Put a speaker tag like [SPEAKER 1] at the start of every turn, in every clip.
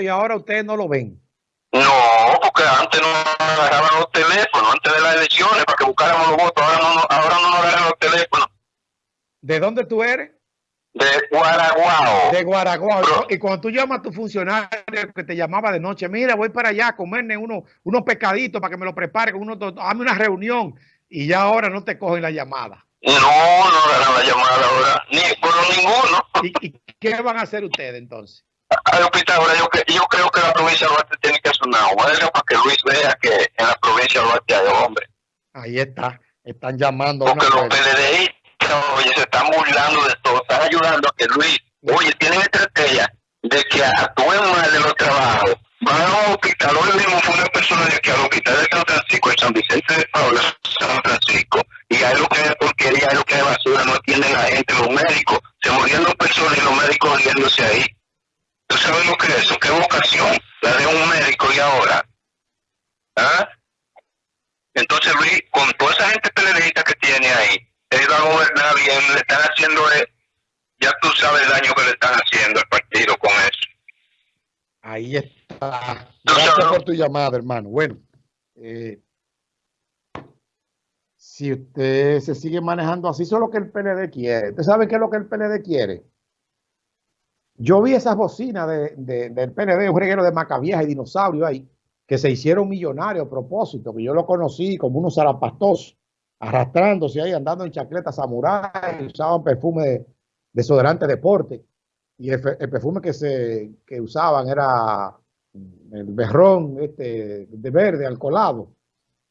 [SPEAKER 1] y ahora ustedes no lo ven.
[SPEAKER 2] No, porque antes no agarraban los teléfonos, antes de las elecciones, para que buscáramos los votos. Ahora no, ahora no nos agarran los teléfonos.
[SPEAKER 1] ¿De dónde tú eres?
[SPEAKER 2] De Guaraguao.
[SPEAKER 1] De Guaraguao. y cuando tú llamas a tu funcionario que te llamaba de noche, mira, voy para allá a comerme uno, unos pescaditos para que me lo prepare, uno, hazme una reunión. Y ya ahora no te cogen la llamada.
[SPEAKER 2] No, no agarran la llamada ahora, ni por ninguno.
[SPEAKER 1] ¿Y, qué van a hacer ustedes entonces?
[SPEAKER 2] Ay, yo, yo creo que la provincia de Duarte tiene que hacer una huelga para que Luis vea que en la provincia de Duarte hay hombre.
[SPEAKER 1] Ahí está, están llamando.
[SPEAKER 2] Porque los PLDI oye, se están burlando de todo, están ayudando a que Luis, oye, tienen estrategia de que actúen mal de los trabajos. Van a un hospital, hoy mismo fue una persona de que al hospital de San Francisco, de San Vicente de Paula, San Francisco, y hay lo que es porquería, hay lo que es basura, no atienden la gente, los médicos, se dos personas y los médicos riéndose ahí. ¿Tú sabes lo que es eso? ¿Qué vocación? La de un médico y ahora. ¿Ah? Entonces Luis, con toda esa gente peleadita que tiene ahí, él va a gobernar bien, le están haciendo, ya tú sabes el daño que le están haciendo al partido con eso.
[SPEAKER 1] Ahí está. Gracias por tu llamada, hermano. Bueno, eh, si usted se sigue manejando así, eso es lo que el PLD quiere. ¿Usted sabe qué es lo que el PLD quiere? Yo vi esas bocinas de, del PLD, un reguero de macavieja y dinosaurio ahí, que se hicieron millonarios a propósito, que yo lo conocí como unos zarapastos arrastrándose ahí, andando en chaquetas samurai, usaban perfume de desodorante deporte. Y el, perfume que, se, que usaban era el berrón este, de verde, alcoholado.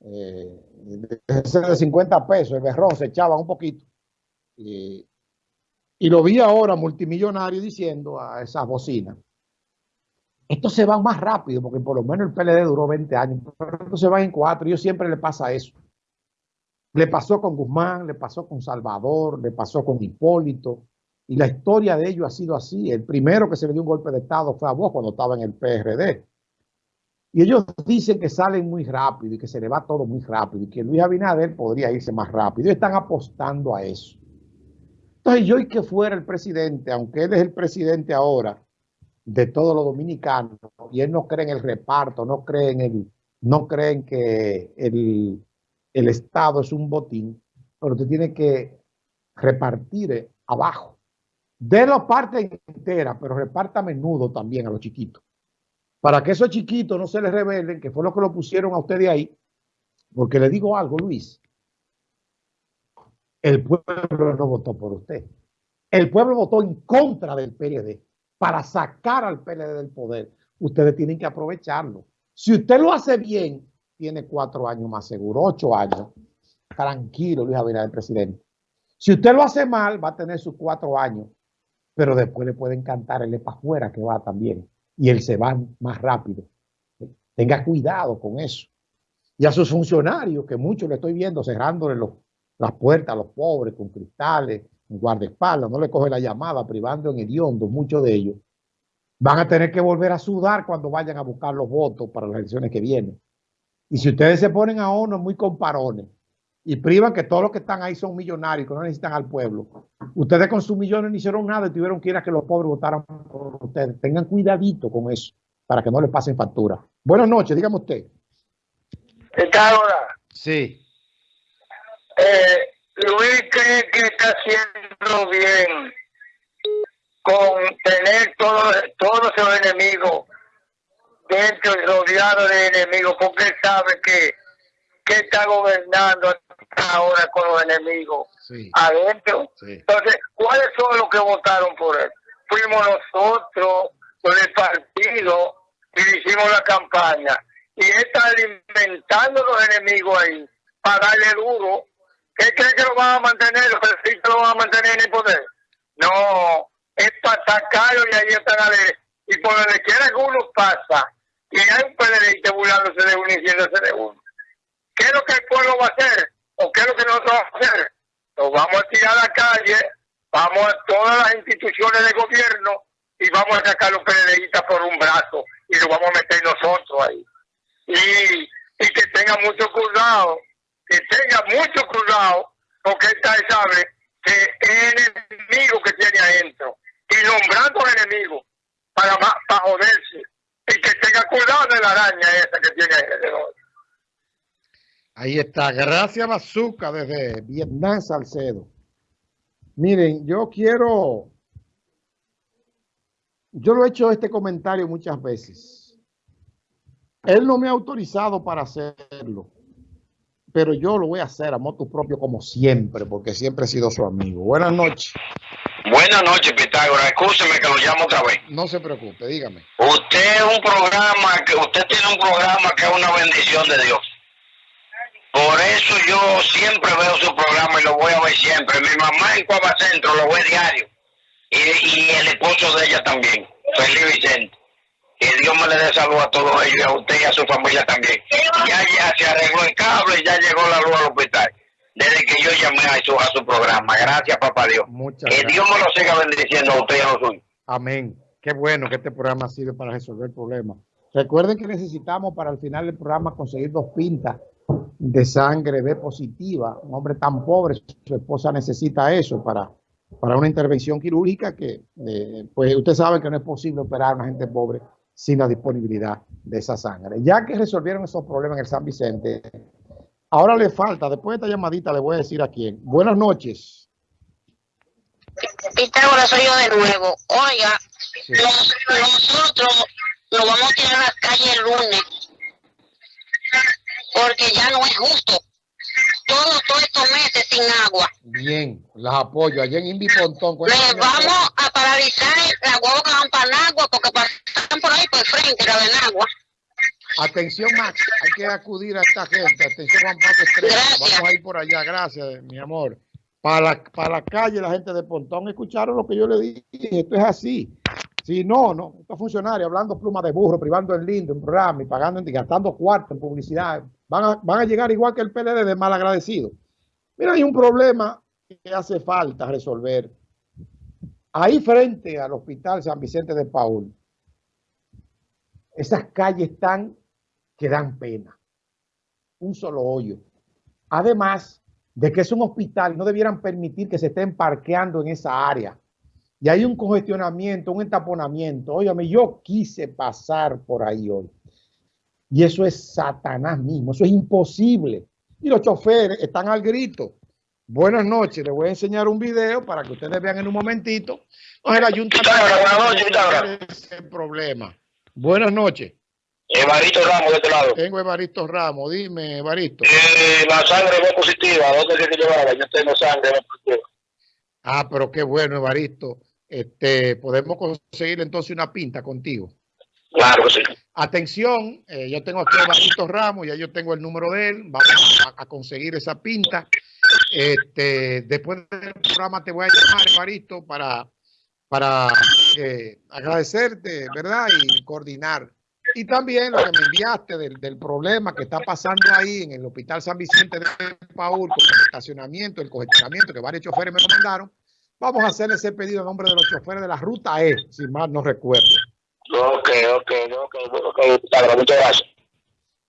[SPEAKER 1] Eh, de 50 pesos, el berrón se echaba un poquito. Y, lo vi ahora multimillonario diciendo a esas bocinas. Esto se va más rápido, porque por lo menos el PLD duró 20 años, pero esto se va en cuatro. Y yo siempre le pasa eso. Le pasó con Guzmán, le pasó con Salvador, le pasó con Hipólito. Y la historia de ellos ha sido así. El primero que se le dio un golpe de Estado fue a vos cuando estaba en el PRD. Y ellos dicen que salen muy rápido y que se le va todo muy rápido y que Luis Abinader podría irse más rápido. Y están apostando a eso. Entonces yo y que fuera el presidente, aunque él es el presidente ahora de todos los dominicanos, y él no cree en el reparto, no cree en el, no creen que el, el Estado es un botín, pero usted tiene que repartir abajo. De la parte entera, pero reparta a menudo también a los chiquitos. Para que esos chiquitos no se les rebelen, que fue lo que lo pusieron a usted de ahí, porque le digo algo, Luis, el pueblo no votó por usted. El pueblo votó en contra del PLD para sacar al PLD del poder. Ustedes tienen que aprovecharlo. Si usted lo hace bien, tiene cuatro años más seguro, ocho años. Tranquilo, Luis Abinader, presidente. Si usted lo hace mal, va a tener sus cuatro años, pero después le pueden cantar el para afuera que va también. Y él se va más rápido. Tenga cuidado con eso. Y a sus funcionarios, que muchos le estoy viendo cerrándole las puertas a los pobres con cristales, guardaespaldas, no le coge la llamada, privando en hediondo, muchos de ellos, van a tener que volver a sudar cuando vayan a buscar los votos para las elecciones que vienen. Y si ustedes se ponen a uno muy comparones y privan que todos los que están ahí son millonarios, que no necesitan al pueblo, ustedes con sus millones no hicieron nada y tuvieron que ir a que los pobres votaran por ustedes. Tengan cuidadito con eso para que no les pasen factura. Buenas noches, dígame usted.
[SPEAKER 2] ¿Está ahora?
[SPEAKER 1] Sí.
[SPEAKER 2] Eh, Luis cree que está haciendo bien con tener todos todo esos enemigos dentro y rodeado de enemigos, porque él sabe que, que está gobernando ahora con los enemigos adentro. Entonces, ¿cuáles son los que votaron por él? Fuimos nosotros, con el partido, y hicimos la campaña. Y él está alimentando los enemigos ahí para darle duro. ¿Qué cree que lo van a mantener? ¿Sí que lo van a mantener en el poder? No, es para sacarlo y ahí están a ver. Y por donde quiera que uno pasa, y hay un PLD burlándose de uno y diciéndose de uno. ¿Qué es lo que el pueblo va a hacer? ¿O qué es lo que nosotros vamos a hacer? Nos vamos a tirar a la calle, vamos a todas las instituciones de gobierno y vamos a sacar los PLDistas por un brazo y lo vamos a meter nosotros ahí. Y, y que tenga mucho cuidado, que tenga mucho cuidado, porque esta sabe que es el enemigo que tiene adentro y nombrando al enemigo para, para joderse de la araña esa que tiene alrededor.
[SPEAKER 1] Ahí está. Gracias, Bazooka, desde Vietnam, Salcedo. Miren, yo quiero... Yo lo he hecho este comentario muchas veces. Él no me ha autorizado para hacerlo, pero yo lo voy a hacer a moto propio como siempre, porque siempre he sido su amigo. Buenas noches.
[SPEAKER 3] Buenas noches, Pitágoras. Escúcheme que lo llamo otra vez.
[SPEAKER 1] No se preocupe, dígame.
[SPEAKER 3] Usted es un programa, que usted tiene un programa que es una bendición de Dios. Por eso yo siempre veo su programa y lo voy a ver siempre. Mi mamá en Cuava Centro lo ve diario. Y, y el esposo de ella también, Felipe Vicente. Le dé salud a todos ellos y a usted y a su familia también. Ya, ya se arregló el cable y ya llegó la luz al hospital. Desde que yo llamé a su, a su programa. Gracias, papá Dios.
[SPEAKER 1] Muchas
[SPEAKER 3] que
[SPEAKER 1] gracias.
[SPEAKER 3] Dios me lo siga bendiciendo a usted y a los suyos.
[SPEAKER 1] Amén. Qué bueno que este programa sirve para resolver problemas. Recuerden que necesitamos para el final del programa conseguir dos pintas de sangre B positiva. Un hombre tan pobre, su esposa necesita eso para, para una intervención quirúrgica que, eh, pues usted sabe que no es posible operar a una gente pobre sin la disponibilidad de esa sangre. Ya que resolvieron esos problemas en el San Vicente, ahora le falta, después de esta llamadita le voy a decir a quién. Buenas noches.
[SPEAKER 4] Pitágoras soy yo de nuevo. Oiga,
[SPEAKER 1] Sí.
[SPEAKER 4] nosotros nos vamos a tirar a la calle el lunes porque ya no es justo. Todos, todos estos meses sin agua.
[SPEAKER 1] Bien, las apoyo. Allá en Indy Pontón.
[SPEAKER 4] Le vamos a paralizar la guagua que van para Nagua porque pasan frente, la de Nagua.
[SPEAKER 1] Atención, Max. Hay que acudir a esta gente. Atención, Juan Pablo Estrella.
[SPEAKER 4] Gracias.
[SPEAKER 1] Vamos a ir por allá. Gracias, mi amor. Para la, para la calle, la gente de Pontón escucharon lo que yo le dije. Esto es así. Si no, no. Estos funcionarios hablando pluma de burro, privando el lindo en programa y pagando, y gastando cuarto en publicidad, van a, van a llegar igual que el PLD de mal agradecido. Mira, hay un problema que hace falta resolver. Ahí frente al Hospital San Vicente de Paul, esas calles están que dan pena. Un solo hoyo. Además de que es un hospital, no debieran permitir que se estén parqueando en esa área. Y hay un congestionamiento, un entaponamiento. Óigame, yo quise pasar por ahí hoy. Y eso es Satanás mismo, eso es imposible. Y los choferes están al grito. Buenas noches, les voy a enseñar un video para que ustedes vean en un momentito. No, el ayuntamiento
[SPEAKER 3] buenas noches,
[SPEAKER 1] problema. Buenas noches.
[SPEAKER 3] Evarito Ramos de este lado.
[SPEAKER 1] Tengo Evaristo Ramos. Dime, Evaristo.
[SPEAKER 3] Eh, la sangre no positiva, ¿dónde tiene que llevarla? Yo tengo sangre no positiva.
[SPEAKER 1] Ah, pero qué bueno, Evaristo. Este, podemos conseguir entonces una pinta contigo.
[SPEAKER 3] Claro que sí.
[SPEAKER 1] Atención, eh, yo tengo aquí a Evaristo Ramos, ya yo tengo el número de él. Vamos a, a conseguir esa pinta. Este, después del programa te voy a llamar, Evaristo, para, para eh, agradecerte, ¿verdad? Y coordinar. Y también lo que me enviaste del, del problema que está pasando ahí en el Hospital San Vicente de Paul con el estacionamiento, el congestionamiento que varios choferes me lo mandaron. Vamos a hacer ese pedido en nombre de los choferes de la ruta E, si mal no recuerdo.
[SPEAKER 3] Ok, ok, ok, ok, muchas gracias.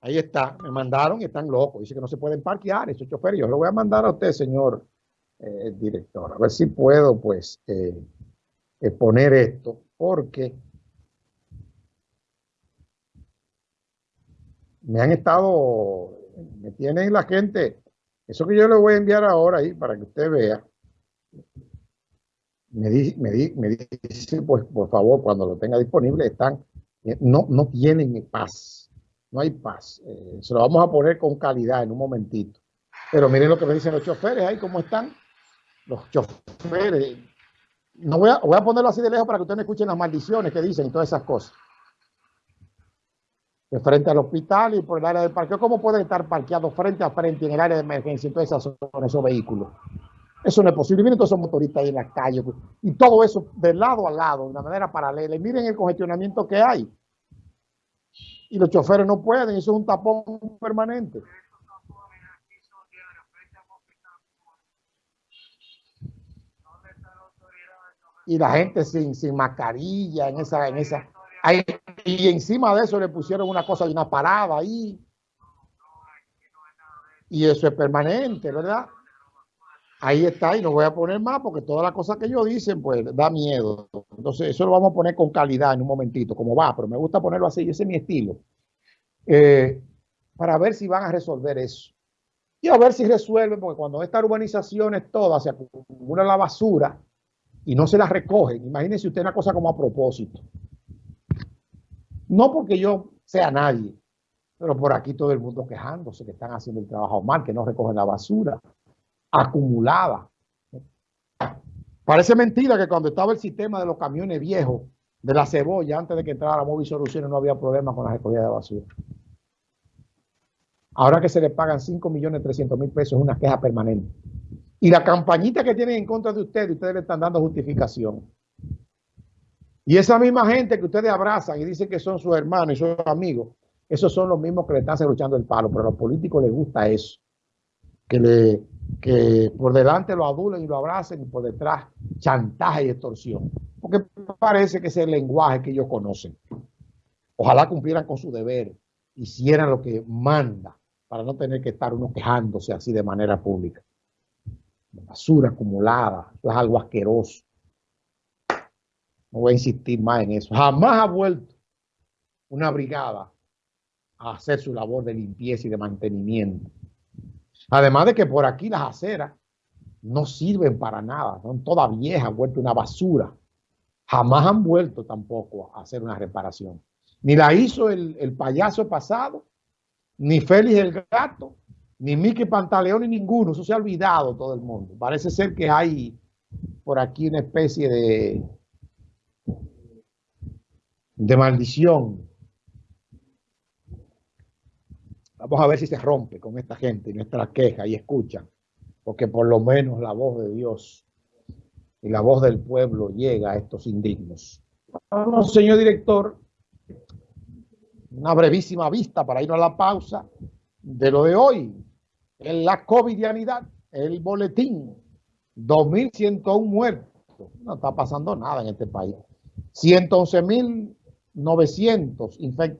[SPEAKER 1] Ahí está, me mandaron y están locos. Dice que no se pueden parquear esos choferes. Yo lo voy a mandar a usted, señor eh, director, a ver si puedo, pues, eh, poner esto, porque me han estado, me tienen la gente, eso que yo le voy a enviar ahora ahí para que usted vea. Me, di, me, di, me dice, pues, por favor, cuando lo tenga disponible, están, eh, no, no tienen paz no hay paz. Eh, se lo vamos a poner con calidad en un momentito. Pero miren lo que me dicen los choferes ahí, cómo están. Los choferes. No voy a, voy a ponerlo así de lejos para que ustedes escuchen las maldiciones que dicen y todas esas cosas. De frente al hospital y por el área de parqueo. ¿Cómo pueden estar parqueados frente a frente en el área de emergencia en todas esas zonas, esos vehículos? Eso no es posible. Miren todos esos motoristas ahí en las calles. Y todo eso de lado a lado, de una manera paralela. Y miren el congestionamiento que hay y los choferes no pueden, eso es un tapón permanente. Y la gente sin, sin mascarilla en esa, en esa. Ahí, y encima de eso le pusieron una cosa de una parada ahí. Y eso es permanente, ¿verdad? Ahí está, y no voy a poner más porque todas las cosas que ellos dicen, pues da miedo. Entonces, eso lo vamos a poner con calidad en un momentito, como va, pero me gusta ponerlo así, ese es mi estilo. eh, para ver si van a resolver eso. Y a ver si resuelven, porque cuando estas urbanizaciones todas se acumula la basura y no se las recogen, imagínense usted una cosa como a propósito. No porque yo sea nadie, pero por aquí todo el mundo quejándose que están haciendo el trabajo mal, que no recogen la basura acumulada. Parece mentira que cuando estaba el sistema de los camiones viejos de la cebolla, antes de que entrara la Móvil Soluciones, no había problema con la recogida de basura. Ahora que se le pagan 5 millones 300 mil pesos es una queja permanente. Y la campañita que tienen en contra de ustedes, ustedes le están dando justificación. Y esa misma gente que ustedes abrazan y dicen que son sus hermanos y sus amigos, esos son los mismos que le están luchando el palo, pero a los políticos les gusta eso. Que, le, que por delante lo adulen y lo abracen y por detrás chantaje y extorsión. Porque parece que es el lenguaje que ellos conocen. Ojalá cumplieran con su deber, hicieran lo que manda para no tener que estar uno quejándose así de manera pública. Basura acumulada, es algo asqueroso. No voy a insistir más en eso. Jamás ha vuelto una brigada a hacer su labor de limpieza y de mantenimiento. Además de que por aquí las aceras no sirven para nada, son todas viejas, vuelto una basura. Jamás han vuelto tampoco a hacer una reparación. Ni la hizo el, el payaso pasado, ni Félix el gato, ni Mickey Pantaleón, ni ninguno. Eso se ha olvidado todo el mundo. Parece ser que hay por aquí una especie de, de maldición. Vamos a ver si se rompe con esta gente y nuestra queja y escuchan, porque por lo menos la voz de Dios y la voz del pueblo llega a estos indignos. Vamos, señor director, una brevísima vista para ir a la pausa de lo de hoy. En la covidianidad, el boletín, 2.101 muertos. No está pasando nada en este país. 111.900 infectados.